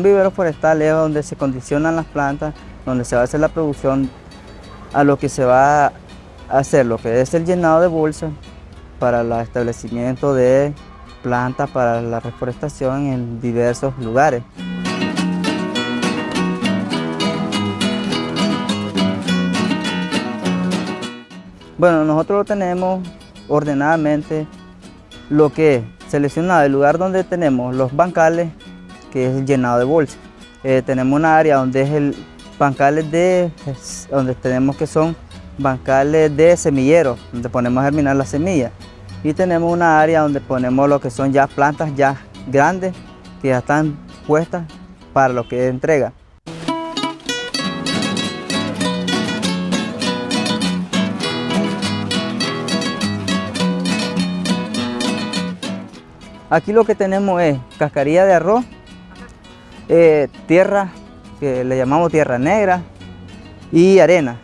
Un vivero forestal es donde se condicionan las plantas, donde se va a hacer la producción a lo que se va a hacer, lo que es el llenado de bolsas para el establecimiento de plantas para la reforestación en diversos lugares. Bueno, nosotros lo tenemos ordenadamente lo que es seleccionado el lugar donde tenemos los bancales, que es el llenado de bolsas. Eh, tenemos una área donde es el bancales de, donde tenemos que son bancales de semilleros, donde ponemos a germinar las semillas. Y tenemos una área donde ponemos lo que son ya plantas ya grandes, que ya están puestas para lo que es entrega. Aquí lo que tenemos es cascarilla de arroz, eh, tierra, que le llamamos tierra negra, y arena.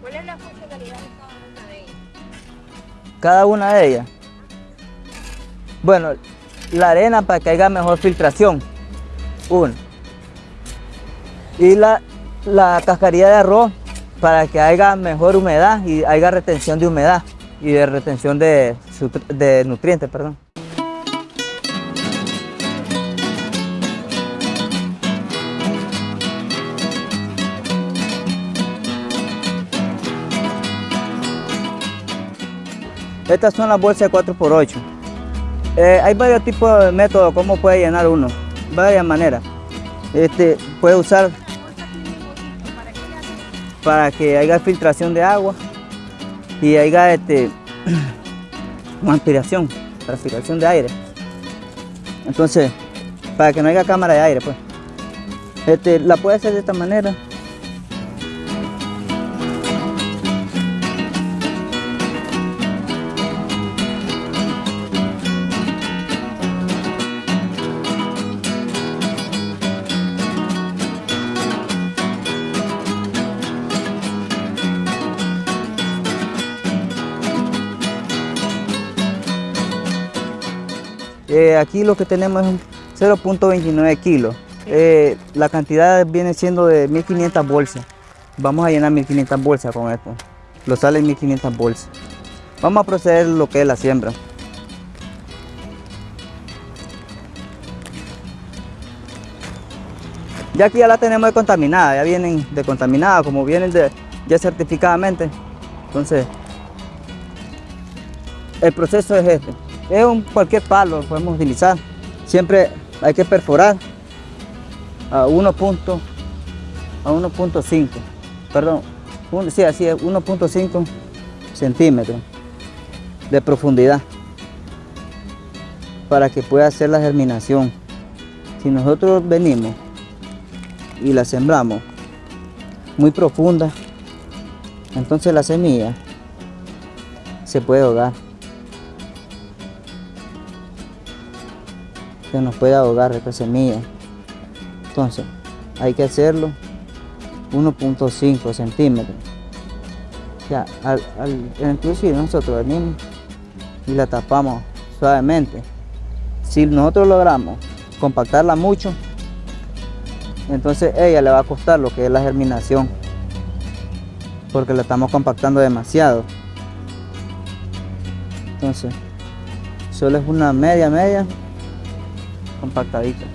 ¿Cuál es la funcionalidad de cada una de ellas? Cada una de ellas. Bueno, la arena para que haya mejor filtración, una. Y la, la cascarilla de arroz para que haya mejor humedad y haya retención de humedad y de retención de, nutrientes, perdón. Estas son las bolsas de 4x8. Eh, hay varios tipos de métodos cómo puede llenar uno, varias maneras. Este, puede usar para que haya filtración de agua y haya este, aspiración, transpiración de aire. Entonces, para que no haya cámara de aire, pues. Este, la puede hacer de esta manera. Eh, aquí lo que tenemos es 0.29 kilos. Eh, la cantidad viene siendo de 1500 bolsas. Vamos a llenar 1500 bolsas con esto. Lo sale 1500 bolsas. Vamos a proceder lo que es la siembra. Ya aquí ya la tenemos decontaminada, ya vienen decontaminadas, como vienen de, ya certificadamente. Entonces, el proceso es este. Es un cualquier palo, lo podemos utilizar. Siempre hay que perforar a 1.5, a 1.5, perdón, sí, así es, 1.5 centímetros de profundidad para que pueda hacer la germinación. Si nosotros venimos y la sembramos muy profunda, entonces la semilla se puede ahogar. Se nos puede ahogar esta semilla. Entonces, hay que hacerlo 1.5 centímetros. Ya, al, al nosotros venimos y la tapamos suavemente. Si nosotros logramos compactarla mucho, entonces ella le va a costar lo que es la germinación porque la estamos compactando demasiado entonces solo es una media media compactadita